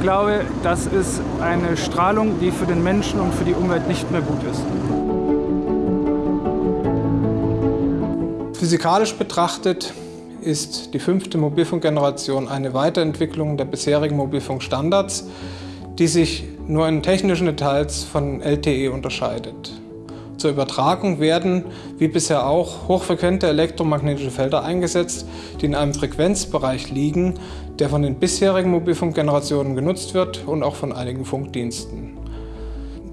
glaube, das ist eine Strahlung, die für den Menschen und für die Umwelt nicht mehr gut ist. Physikalisch betrachtet ist die fünfte Mobilfunkgeneration eine Weiterentwicklung der bisherigen Mobilfunkstandards, die sich nur in technischen Details von LTE unterscheidet. Zur Übertragung werden, wie bisher auch, hochfrequente elektromagnetische Felder eingesetzt, die in einem Frequenzbereich liegen, der von den bisherigen Mobilfunkgenerationen genutzt wird und auch von einigen Funkdiensten.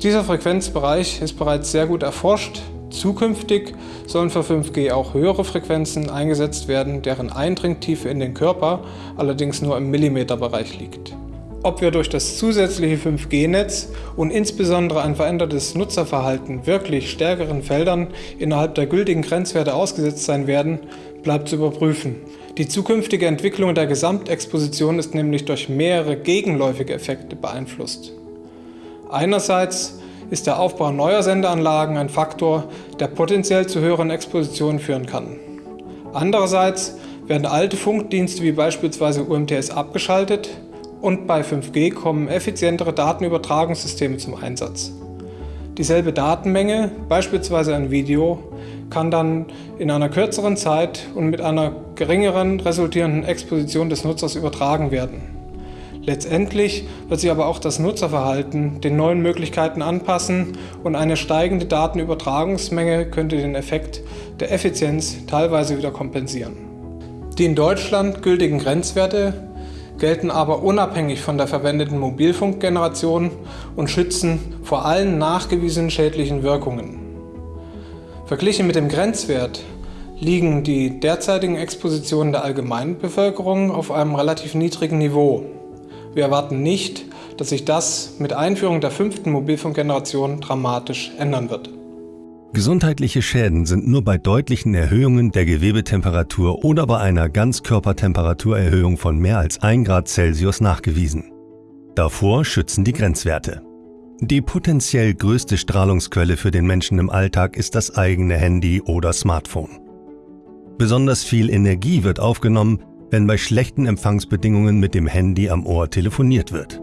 Dieser Frequenzbereich ist bereits sehr gut erforscht, Zukünftig sollen für 5G auch höhere Frequenzen eingesetzt werden, deren Eindringtiefe in den Körper allerdings nur im Millimeterbereich liegt. Ob wir durch das zusätzliche 5G-Netz und insbesondere ein verändertes Nutzerverhalten wirklich stärkeren Feldern innerhalb der gültigen Grenzwerte ausgesetzt sein werden, bleibt zu überprüfen. Die zukünftige Entwicklung der Gesamtexposition ist nämlich durch mehrere gegenläufige Effekte beeinflusst. Einerseits ist der Aufbau neuer Sendeanlagen ein Faktor, der potenziell zu höheren Expositionen führen kann. Andererseits werden alte Funkdienste wie beispielsweise UMTS abgeschaltet und bei 5G kommen effizientere Datenübertragungssysteme zum Einsatz. Dieselbe Datenmenge, beispielsweise ein Video, kann dann in einer kürzeren Zeit und mit einer geringeren resultierenden Exposition des Nutzers übertragen werden. Letztendlich wird sich aber auch das Nutzerverhalten den neuen Möglichkeiten anpassen und eine steigende Datenübertragungsmenge könnte den Effekt der Effizienz teilweise wieder kompensieren. Die in Deutschland gültigen Grenzwerte gelten aber unabhängig von der verwendeten Mobilfunkgeneration und schützen vor allen nachgewiesenen schädlichen Wirkungen. Verglichen mit dem Grenzwert liegen die derzeitigen Expositionen der allgemeinen Bevölkerung auf einem relativ niedrigen Niveau. Wir erwarten nicht, dass sich das mit Einführung der fünften Mobilfunkgeneration dramatisch ändern wird. Gesundheitliche Schäden sind nur bei deutlichen Erhöhungen der Gewebetemperatur oder bei einer Ganzkörpertemperaturerhöhung von mehr als 1 Grad Celsius nachgewiesen. Davor schützen die Grenzwerte. Die potenziell größte Strahlungsquelle für den Menschen im Alltag ist das eigene Handy oder Smartphone. Besonders viel Energie wird aufgenommen, wenn bei schlechten Empfangsbedingungen mit dem Handy am Ohr telefoniert wird.